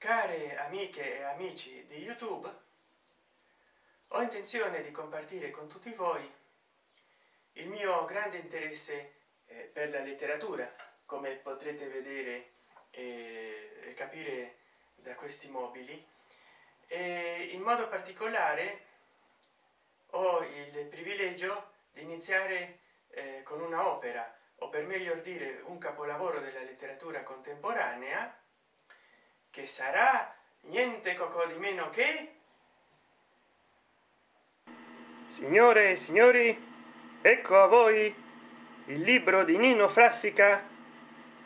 care amiche e amici di youtube ho intenzione di compartire con tutti voi il mio grande interesse eh, per la letteratura come potrete vedere e capire da questi mobili. E in modo particolare ho il privilegio di iniziare eh, con una opera o per meglio dire un capolavoro della letteratura contemporanea che sarà niente coco di meno che? Signore e signori ecco a voi il libro di nino frassica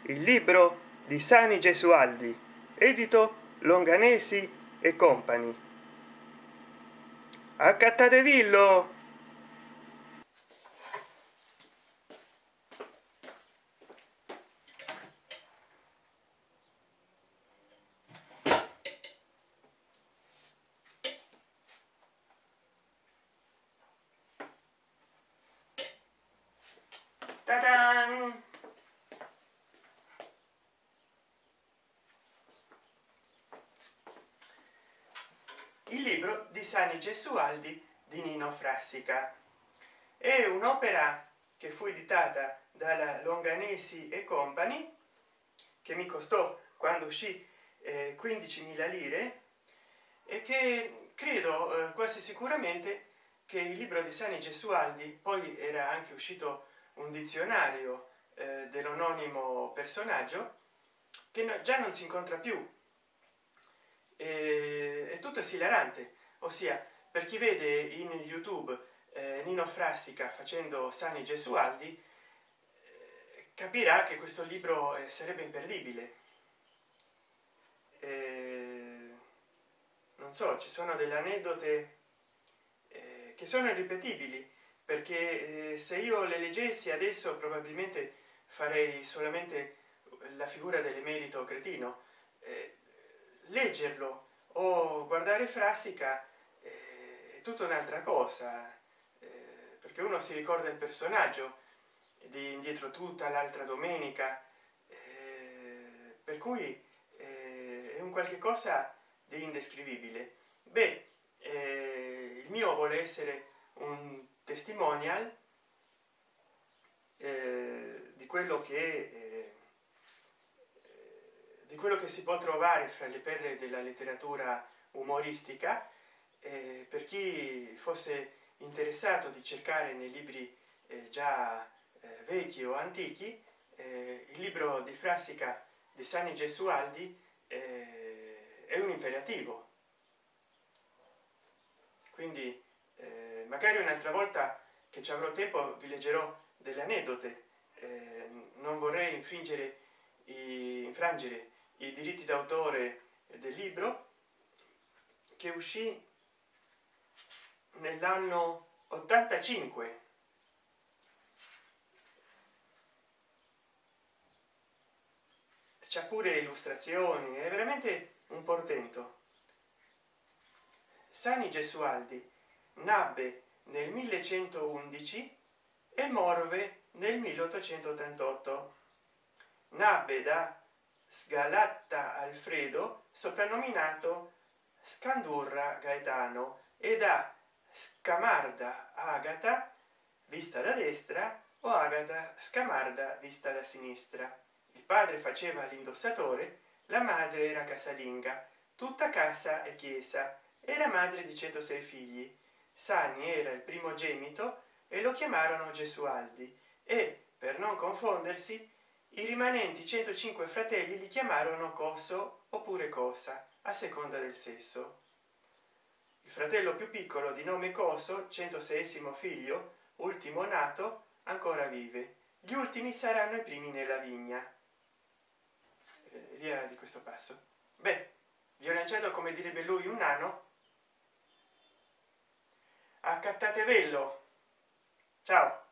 il libro di sani gesualdi edito longanesi e compagni accattatevillo Ta-dan! il libro di sani gesualdi di nino frassica è un'opera che fu editata dalla longanesi e company che mi costò quando uscì eh, 15.000 lire e che credo eh, quasi sicuramente che il libro di sani gesualdi poi era anche uscito un dizionario eh, dell'anonimo personaggio che no, già non si incontra più. E, è tutto esilarante ossia per chi vede in youtube eh, nino frassica facendo sani gesualdi eh, capirà che questo libro eh, sarebbe imperdibile. Non so ci sono delle aneddote eh, che sono irripetibili perché eh, se io le leggessi adesso probabilmente farei solamente la figura dell'emerito cretino. Eh, leggerlo o guardare frassica eh, è tutta un'altra cosa eh, perché uno si ricorda il personaggio di indietro tutta l'altra domenica eh, per cui eh, è un qualche cosa di indescrivibile. Beh eh, il mio vuole essere un testimonial eh, di quello che eh, di quello che si può trovare fra le perle della letteratura umoristica eh, per chi fosse interessato di cercare nei libri eh, già eh, vecchi o antichi eh, il libro di frassica di sani gesualdi è un imperativo. Quindi magari un'altra volta che ci avrò tempo vi leggerò delle anedote eh, non vorrei infringere i, infrangere i diritti d'autore del libro che uscì nell'anno 85 c'è pure illustrazioni è veramente un portento. Sani gesualdi nabbe nel 1111 e morve nel 1888 nabbe da sgalatta alfredo soprannominato scandurra gaetano e da scamarda agata vista da destra o agata scamarda vista da sinistra. Il padre faceva l'indossatore la madre era casalinga. Tutta casa e chiesa. Era madre di 106 figli sani era il primogenito e lo chiamarono gesualdi e per non confondersi i rimanenti 105 fratelli li chiamarono coso oppure cosa a seconda del sesso. Il fratello più piccolo di nome coso 106 figlio ultimo nato ancora vive. Gli ultimi saranno i primi nella vigna. Eh, via di questo passo. Beh vi ho lanciato come direbbe lui un nano accattatevelo ciao